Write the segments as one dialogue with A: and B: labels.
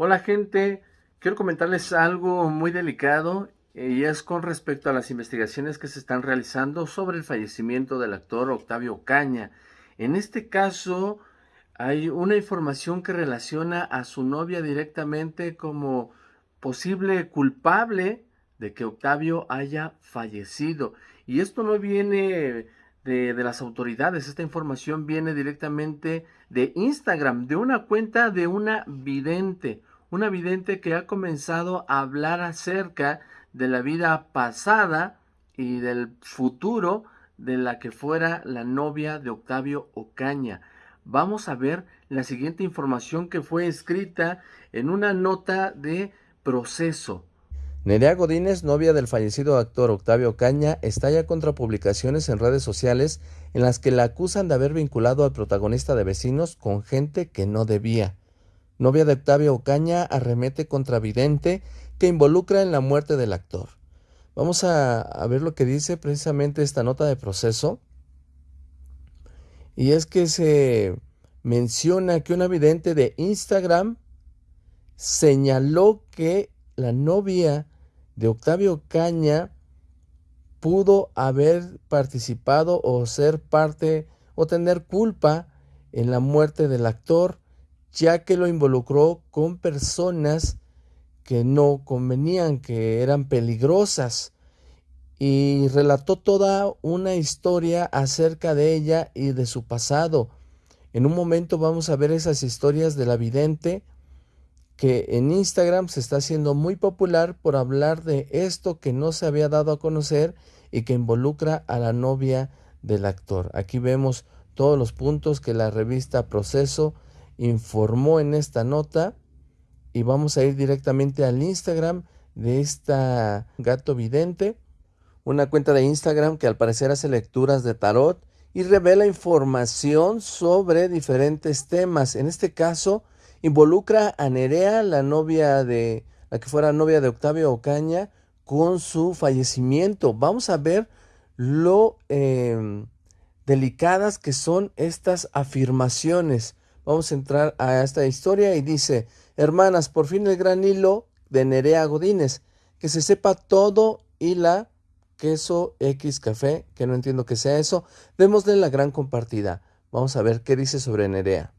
A: Hola gente, quiero comentarles algo muy delicado eh, y es con respecto a las investigaciones que se están realizando sobre el fallecimiento del actor Octavio Caña. En este caso hay una información que relaciona a su novia directamente como posible culpable de que Octavio haya fallecido. Y esto no viene de, las autoridades, esta información viene directamente de Instagram, de una cuenta de una vidente, una vidente que ha comenzado a hablar acerca de la vida pasada y del futuro de la que fuera la novia de Octavio Ocaña. Vamos a ver la siguiente información que fue escrita en una nota de proceso.
B: Nerea Godínez, novia del fallecido actor Octavio Caña, estalla contra publicaciones en redes sociales en las que la acusan de haber vinculado al protagonista de Vecinos con gente que no debía. Novia de Octavio Ocaña arremete contra Vidente que involucra en la muerte del actor. Vamos a, a, ver lo que dice precisamente esta nota de proceso. Y es que se menciona que una vidente de Instagram señaló que la novia de Octavio Caña pudo haber participado o ser parte o tener culpa en la muerte del actor, ya que lo involucró con personas que no convenían, que eran peligrosas, y relató toda una historia acerca de ella y de su pasado. En un momento vamos a ver esas historias de la vidente, que en Instagram se está haciendo muy popular por hablar de esto que no se había dado a conocer y que involucra a la novia del actor. Aquí vemos todos los puntos que la revista Proceso informó en esta nota y vamos a ir directamente al Instagram de esta gato vidente, una cuenta de Instagram que al parecer hace lecturas de tarot y revela información sobre diferentes temas. En este caso, involucra a Nerea, la novia de, la que fuera novia de Octavio Ocaña, con su fallecimiento. Vamos a ver lo eh, delicadas que son estas afirmaciones. Vamos a entrar a esta historia y dice, hermanas, por fin el gran hilo de Nerea Godínez, que se sepa todo y la queso X café, que no entiendo que sea eso, démosle la gran compartida. Vamos a ver qué dice sobre Nerea.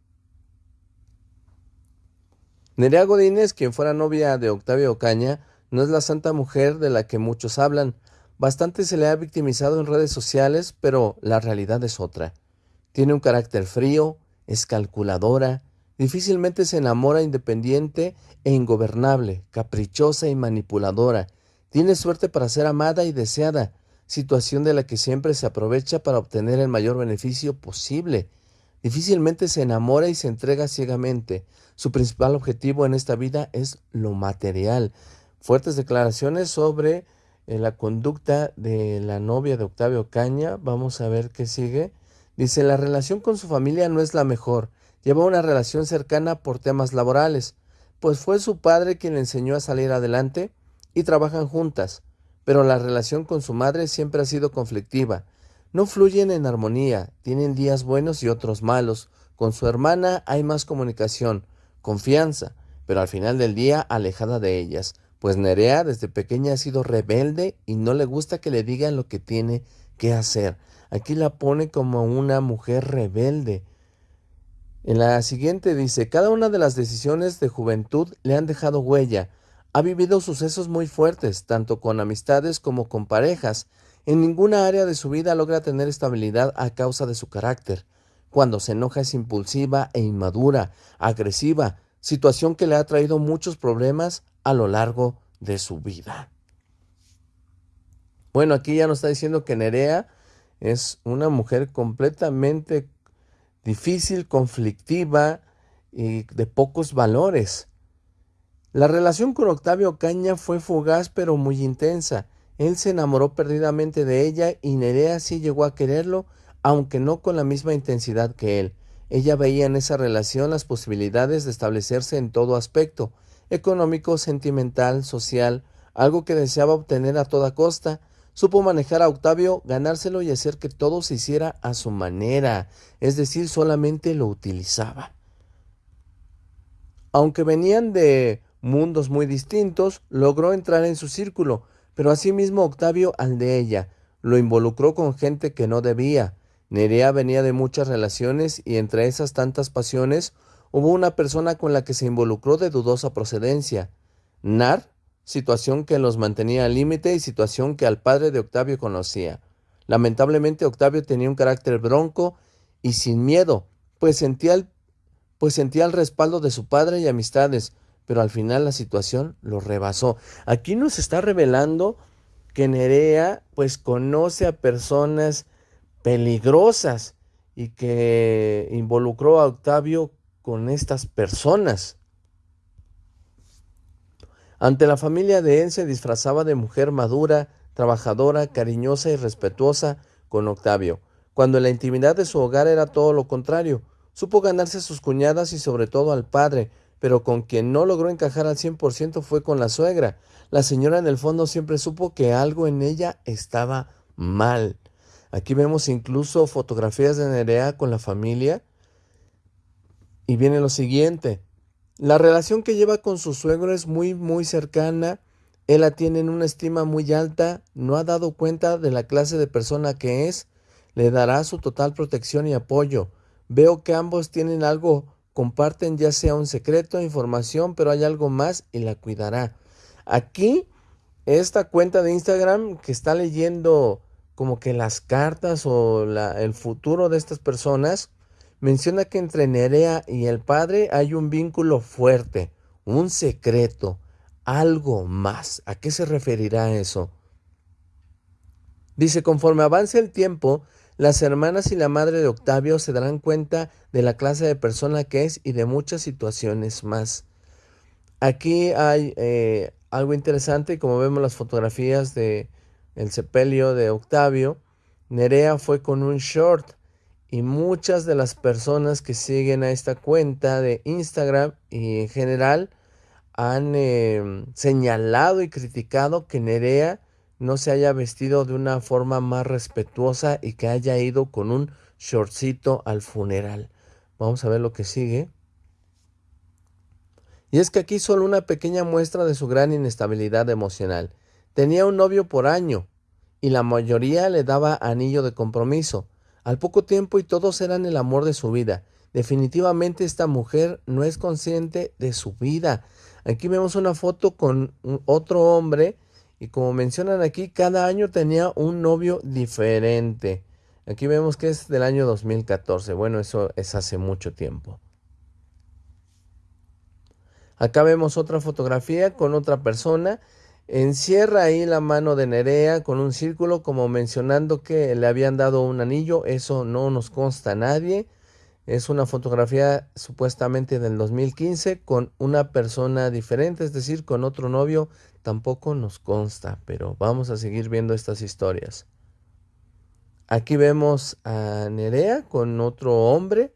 B: Nerea Godínez, quien fuera novia de Octavio Ocaña, no es la santa mujer de la que muchos hablan. Bastante se le ha victimizado en redes sociales, pero la realidad es otra. Tiene un carácter frío, es calculadora, difícilmente se enamora independiente e ingobernable, caprichosa y manipuladora. Tiene suerte para ser amada y deseada, situación de la que siempre se aprovecha para obtener el mayor beneficio posible. Difícilmente se enamora y se entrega ciegamente. Su principal objetivo en esta vida es lo material. Fuertes declaraciones sobre eh, la conducta de la novia de Octavio Caña. Vamos a ver qué sigue. Dice, la relación con su familia no es la mejor. Lleva una relación cercana por temas laborales, pues fue su padre quien le enseñó a salir adelante y trabajan juntas, pero la relación con su madre siempre ha sido conflictiva. No fluyen en armonía, tienen días buenos y otros malos. Con su hermana hay más comunicación, confianza, pero al final del día alejada de ellas, pues Nerea desde pequeña ha sido rebelde y no le gusta que le digan lo que tiene que hacer. Aquí la pone como una mujer rebelde. En la siguiente dice, cada una de las decisiones de juventud le han dejado huella. Ha vivido sucesos muy fuertes, tanto con amistades como con parejas. En ninguna área de su vida logra tener estabilidad a causa de su carácter. Cuando se enoja es impulsiva e inmadura, agresiva, situación que le ha traído muchos problemas a lo largo de su vida. Bueno, aquí ya nos está diciendo que Nerea es una mujer completamente difícil, conflictiva y de pocos valores. La relación con Octavio Caña fue fugaz pero muy intensa. Él se enamoró perdidamente de ella y Nerea sí llegó a quererlo aunque no con la misma intensidad que él. Ella veía en esa relación las posibilidades de establecerse en todo aspecto, económico, sentimental, social, algo que deseaba obtener a toda costa. Supo manejar a Octavio, ganárselo y hacer que todo se hiciera a su manera, es decir, solamente lo utilizaba. Aunque venían de mundos muy distintos, logró entrar en su círculo, pero asimismo Octavio al de ella. Lo involucró con gente que no debía. Nerea venía de muchas relaciones y entre esas tantas pasiones hubo una persona con la que se involucró de dudosa procedencia. Nar, situación que los mantenía al límite y situación que al padre de Octavio conocía. Lamentablemente Octavio tenía un carácter bronco y sin miedo, pues sentía pues sentía el respaldo de su padre y amistades, pero al final la situación lo rebasó. Aquí nos está revelando que Nerea pues conoce a personas peligrosas y que involucró a Octavio con estas personas. Ante la familia de él se disfrazaba de mujer madura, trabajadora, cariñosa y respetuosa con Octavio, cuando en la intimidad de su hogar era todo lo contrario. Supo ganarse a sus cuñadas y sobre todo al padre, pero con quien no logró encajar al cien por ciento fue con la suegra. La señora en el fondo siempre supo que algo en ella estaba mal. Aquí vemos incluso fotografías de Nerea con la familia. Y viene lo siguiente. La relación que lleva con su suegro es muy, muy cercana. Él la tiene en una estima muy alta. No ha dado cuenta de la clase de persona que es. Le dará su total protección y apoyo. Veo que ambos tienen algo, comparten ya sea un secreto, información, pero hay algo más y la cuidará. Aquí, esta cuenta de Instagram que está leyendo como que las cartas o el futuro de estas personas, menciona que entre Nerea y el padre hay un vínculo fuerte, un secreto, algo más. ¿A qué se referirá eso? Dice, conforme avance el tiempo, las hermanas y la madre de Octavio se darán cuenta de la clase de persona que es y de muchas situaciones más. Aquí hay eh, algo interesante, como vemos las fotografías de el sepelio de Octavio, Nerea fue con un short y muchas de las personas que siguen a esta cuenta de Instagram y en general han em, señalado y criticado que Nerea no se haya vestido de una forma más respetuosa y que haya ido con un shortcito al funeral. Vamos a ver lo que sigue. Y es que aquí solo una pequeña muestra de su gran inestabilidad emocional. Tenía un novio por año y la mayoría le daba anillo de compromiso. Al poco tiempo y todos eran el amor de su vida. Definitivamente esta mujer no es consciente de su vida. Aquí vemos una foto con otro hombre y como mencionan aquí, cada año tenía un novio diferente. Aquí vemos que es del año 2014. Bueno, eso es hace mucho tiempo. Acá vemos otra fotografía con otra persona Encierra ahí la mano de Nerea con un círculo como mencionando que le habían dado un anillo. Eso no nos consta a nadie. Es una fotografía supuestamente del 2015 con una persona diferente, es decir, con otro novio. Tampoco nos consta, pero vamos a seguir viendo estas historias. Aquí vemos a Nerea con otro hombre.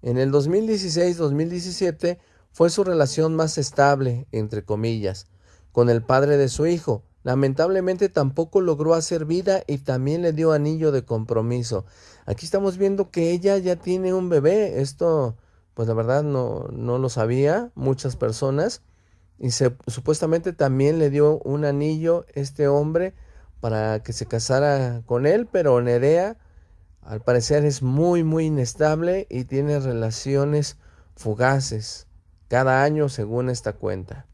B: En el 2016-2017 fue su relación más estable, entre comillas con el padre de su hijo. Lamentablemente tampoco logró hacer vida y también le dio anillo de compromiso. Aquí estamos viendo que ella ya tiene un bebé. Esto, pues la verdad no, no lo sabía muchas personas. Y supuestamente también le dio un anillo este hombre para que se casara con él, pero Nerea al parecer es muy muy inestable y tiene relaciones fugaces cada año según esta cuenta.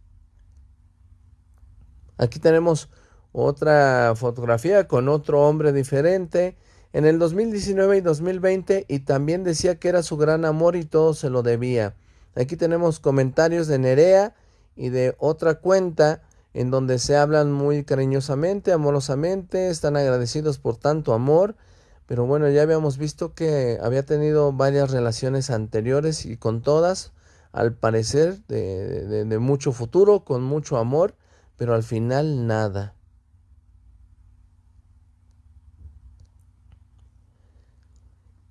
B: Aquí tenemos otra fotografía con otro hombre diferente. En el 2019 y 2020 y también decía que era su gran amor y todo se lo debía. Aquí tenemos comentarios de Nerea y de otra cuenta en donde se hablan muy cariñosamente, amorosamente, están agradecidos por tanto amor, pero bueno, ya habíamos visto que había tenido varias relaciones anteriores y con todas, al parecer, de, de mucho futuro, con mucho amor, pero al final nada.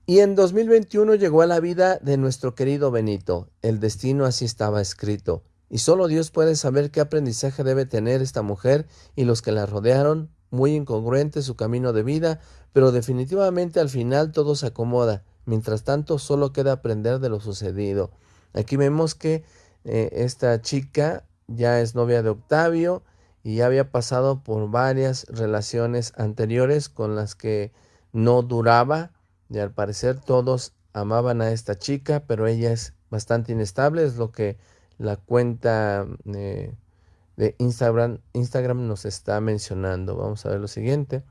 B: Y en 2021 llegó a la vida de nuestro querido Benito. El destino así estaba escrito. Y solo Dios puede saber qué aprendizaje debe tener esta mujer y los que la rodearon. Muy incongruente su camino de vida, pero definitivamente al final todo se acomoda. Mientras tanto, solo queda aprender de lo sucedido. Aquí vemos que eh, esta chica ya es novia de Octavio y ya había pasado por varias relaciones anteriores con las que no duraba y al parecer todos amaban a esta chica, pero ella es bastante inestable, es lo que la cuenta eh, de Instagram, Instagram nos está mencionando. Vamos a ver lo siguiente.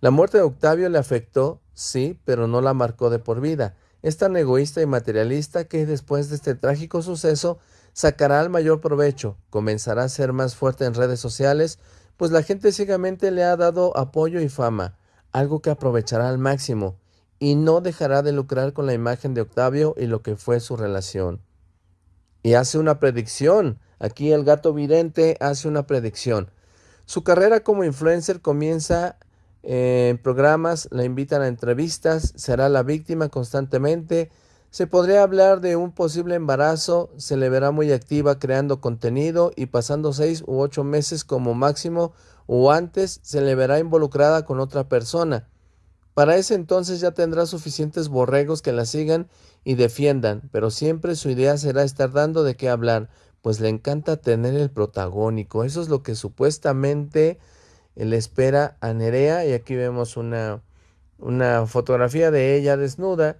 B: La muerte de Octavio le afectó, sí, pero no la marcó de por vida. Es tan egoísta y materialista que después de este trágico suceso sacará el mayor provecho, comenzará a ser más fuerte en redes sociales, pues la gente ciegamente le ha dado apoyo y fama, algo que aprovechará al máximo, y no dejará de lucrar con la imagen de Octavio y lo que fue su relación. Y hace una predicción, aquí el gato vidente hace una predicción. Su carrera como influencer comienza en programas, la invitan a entrevistas, será la víctima constantemente. Se podría hablar de un posible embarazo, se le verá muy activa creando contenido y pasando seis u ocho meses como máximo o antes se le verá involucrada con otra persona. Para ese entonces ya tendrá suficientes borregos que la sigan y defiendan, pero siempre su idea será estar dando de qué hablar, pues le encanta tener el protagónico. Eso es lo que supuestamente le espera a Nerea y aquí vemos una, una fotografía de ella desnuda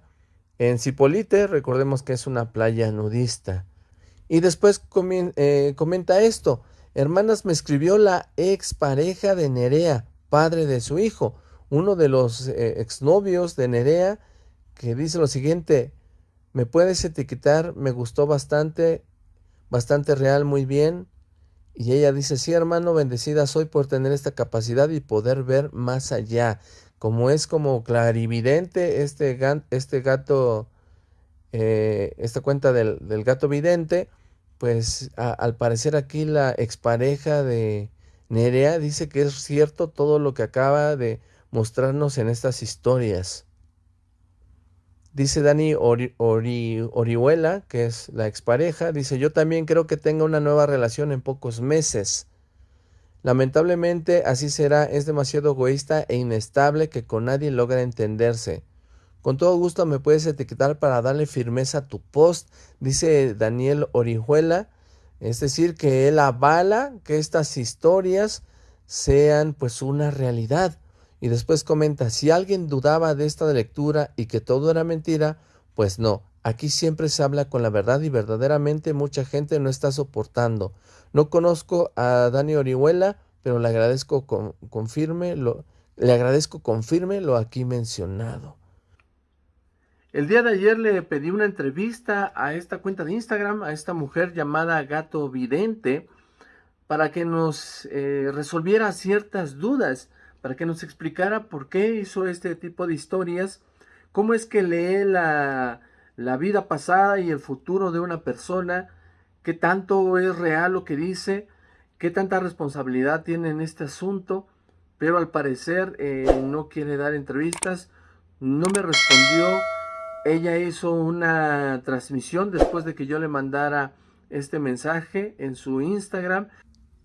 B: en Cipolite, recordemos que es una playa nudista. Y después eh, comenta esto, hermanas me escribió la ex pareja de Nerea, padre de su hijo, uno de los eh, exnovios de Nerea, que dice lo siguiente, me puedes etiquetar, me gustó bastante, bastante real, muy bien, y ella dice, sí hermano, bendecida soy por tener esta capacidad y poder ver más allá. Como es como clarividente este, este gato, eh, esta cuenta del, gato vidente, pues al parecer aquí la expareja de Nerea dice que es cierto todo lo que acaba de mostrarnos en estas historias. Dice Dani Orihuela, que es la expareja, dice, yo también creo que tenga una nueva relación en pocos meses. Lamentablemente así será, es demasiado egoísta e inestable que con nadie logra entenderse. Con todo gusto me puedes etiquetar para darle firmeza a tu post, dice Daniel Orihuela, es decir, que él avala que estas historias sean pues una realidad. Y después comenta, si alguien dudaba de esta lectura y que todo era mentira, pues no, aquí siempre se habla con la verdad y verdaderamente mucha gente no está soportando. No conozco a Dani Orihuela, pero le agradezco confirme lo, le agradezco confirme lo aquí mencionado.
A: El día de ayer le pedí una entrevista a esta cuenta de Instagram, a esta mujer llamada Gato Vidente, para que nos eh, resolviera ciertas dudas para que nos explicara por qué hizo este tipo de historias, cómo es que lee la, la vida pasada y el futuro de una persona, qué tanto es real lo que dice, qué tanta responsabilidad tiene en este asunto, pero al parecer eh, no quiere dar entrevistas, no me respondió, ella hizo una transmisión después de que yo le mandara este mensaje en su Instagram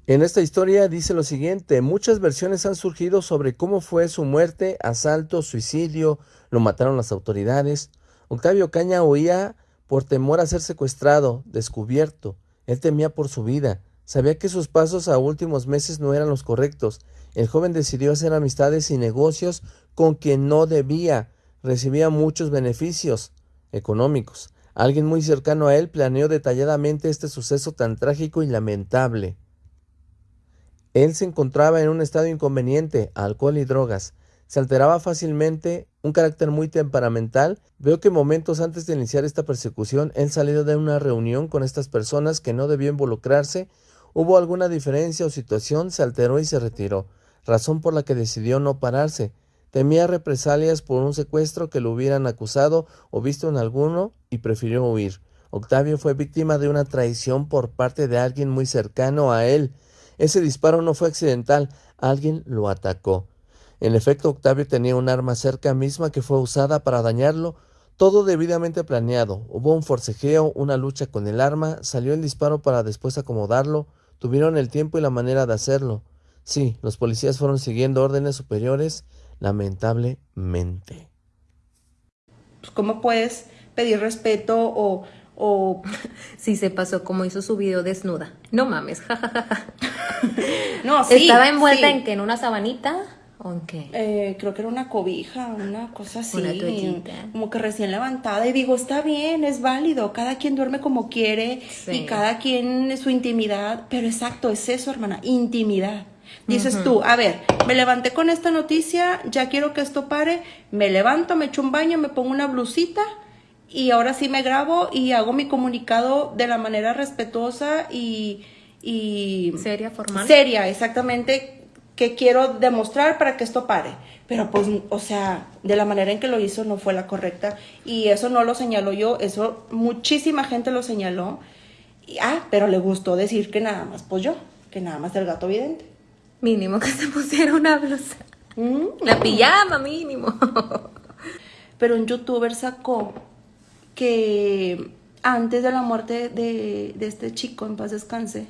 B: en esta historia dice lo siguiente, muchas versiones han surgido sobre cómo fue su muerte, asalto, suicidio, lo mataron las autoridades. Octavio Caña oía por temor a ser secuestrado, descubierto. Él temía por su vida. Sabía que sus pasos a últimos meses no eran los correctos. El joven decidió hacer amistades y negocios con quien no debía. Recibía muchos beneficios económicos. Alguien muy cercano a él planeó detalladamente este suceso tan trágico y lamentable. Él se encontraba en un estado inconveniente, alcohol y drogas. Se alteraba fácilmente, un carácter muy temperamental. Veo que momentos antes de iniciar esta persecución, él salió de una reunión con estas personas que no debió involucrarse. Hubo alguna diferencia o situación, se alteró y se retiró, razón por la que decidió no pararse. Temía represalias por un secuestro que lo hubieran acusado o visto en alguno y prefirió huir. Octavio fue víctima de una traición por parte de alguien muy cercano a él. Ese disparo no fue accidental, alguien lo atacó. En efecto, Octavio tenía un arma cerca misma que fue usada para dañarlo, todo debidamente planeado. Hubo un forcejeo, una lucha con el arma, salió el disparo para después acomodarlo, tuvieron el tiempo y la manera de hacerlo. Sí, los policías fueron siguiendo órdenes superiores, lamentablemente.
C: Pues, ¿Cómo puedes pedir respeto o, o...
D: Sí, se pasó como hizo su video desnuda. No mames, jajaja.
C: no, sí.
D: ¿Estaba envuelta en que en una sabanita? ¿O en qué?
C: Eh, creo que era una cobija, una cosa así.
D: Una toallita.
C: Como que recién levantada. Y digo, está bien, es válido. Cada quien duerme como quiere y cada quien su intimidad. Pero exacto, es eso, hermana, intimidad. Dices tú, a ver, me levanté con esta noticia, ya quiero que esto pare, me levanto, me echo un baño, me pongo una blusita y ahora sí me grabo y hago mi comunicado de la manera respetuosa y... y
D: seria, formal.
C: Seria, exactamente, que quiero demostrar para que esto pare. Pero pues, o sea, de la manera en que lo hizo no fue la correcta y eso no lo señaló yo, eso muchísima gente lo señaló. Y, ah, pero le gustó decir que nada más, pues yo, que nada más el gato evidente.
D: Mínimo que se pusiera una blusa. Mm. La pijama, mínimo.
C: Pero un youtuber sacó que antes de la muerte de, este chico, en paz descanse,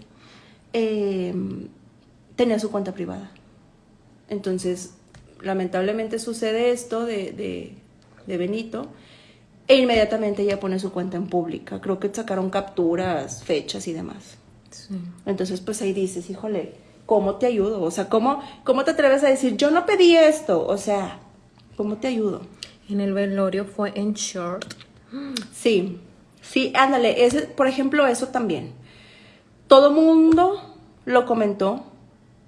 C: em, tenía su cuenta privada. Entonces, lamentablemente sucede esto de, de, Benito e inmediatamente ella pone su cuenta en pública. Creo que sacaron capturas, fechas y demás. Entonces, pues ahí dices, híjole, ¿cómo te ayudo? O sea, ¿cómo, ¿cómo te atreves a decir, yo no pedí esto? O sea, ¿cómo te ayudo?
D: En el velorio fue en short.
C: Sí, sí, ándale, ese, por ejemplo, eso también. Todo mundo lo comentó.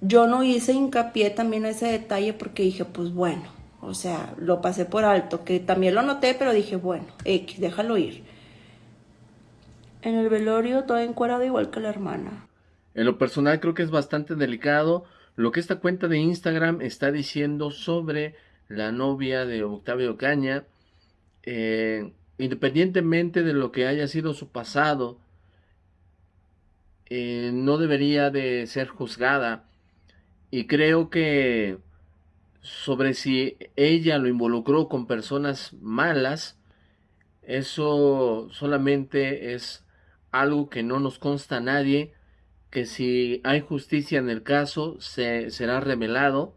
C: Yo no hice hincapié también a ese detalle porque dije, pues bueno, o sea, lo pasé por alto, que también lo noté, pero dije, bueno, X, déjalo ir. En el velorio todo encuadrado igual que la hermana.
B: En lo personal creo que es bastante delicado lo que esta cuenta de Instagram está diciendo sobre la novia de Octavio Caña. Eh, independientemente de lo que haya sido su pasado, eh, no debería de ser juzgada. Y creo que sobre si ella lo involucró con personas malas, eso solamente es algo que no nos consta a nadie que si hay justicia en el caso se será revelado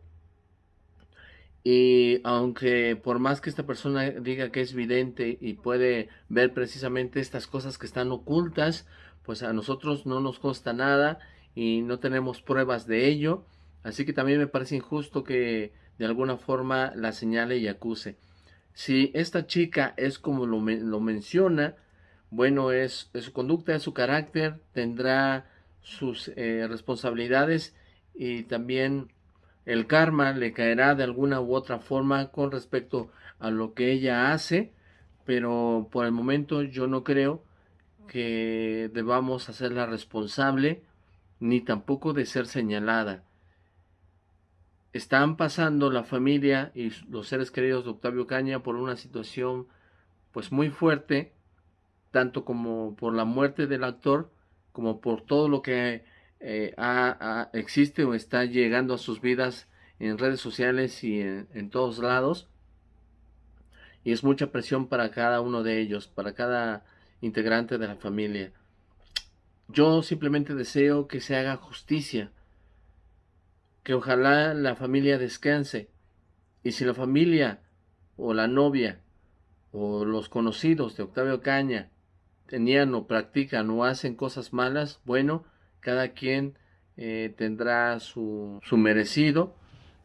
B: y aunque por más que esta persona diga que es vidente y puede ver precisamente estas cosas que están ocultas, pues a nosotros no nos consta nada y no tenemos pruebas de ello. Así que también me parece injusto que de alguna forma la señale y acuse. Si esta chica es como lo, lo menciona, bueno, es, su conducta, es su carácter, tendrá sus eh, responsabilidades y también el karma le caerá de alguna u otra forma con respecto a lo que ella hace, pero por el momento yo no creo que debamos hacerla responsable ni tampoco de ser señalada. Están pasando la familia y los seres queridos de Octavio Caña por una situación pues muy fuerte, tanto como por la muerte del actor, como por todo lo que eh, existe o está llegando a sus vidas en redes sociales y en, todos lados. Y es mucha presión para cada uno de ellos, para cada integrante de la familia. Yo simplemente deseo que se haga justicia, que ojalá la familia descanse. Y si la familia o la novia o los conocidos de Octavio Caña tenían o practican o hacen cosas malas, bueno, cada quien eh, tendrá su, su merecido,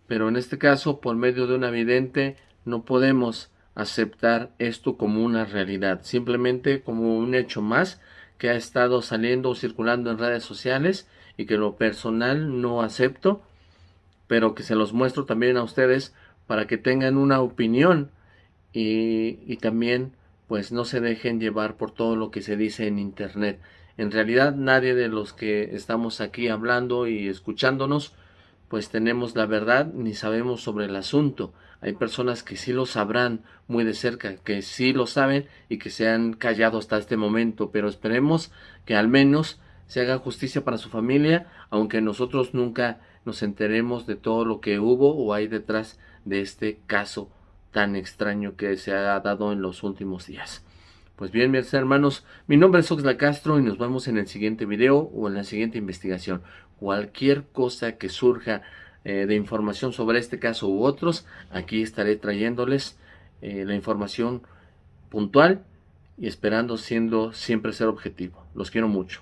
B: pero en este caso, por medio de una vidente, no podemos aceptar esto como una realidad, simplemente como un hecho más que ha estado saliendo o circulando en redes sociales y que lo personal no acepto, pero que se los muestro también a ustedes para que tengan una opinión y, y también pues no se dejen llevar por todo lo que se dice en internet. En realidad nadie de los que estamos aquí hablando y escuchándonos pues tenemos la verdad ni sabemos sobre el asunto. Hay personas que sí lo sabrán muy de cerca, que sí lo saben y que se han callado hasta este momento, pero esperemos que al menos se haga justicia para su familia, aunque nosotros nunca nos enteremos de todo lo que hubo o hay detrás de este caso tan extraño que se ha dado en los últimos días. Pues bien, mis hermanos, mi nombre es Oxla Castro y nos vemos en el siguiente video o en la siguiente investigación. Cualquier cosa que surja eh, de información sobre este caso u otros, aquí estaré trayéndoles eh, la información puntual y esperando siendo siempre ser objetivo. Los quiero mucho.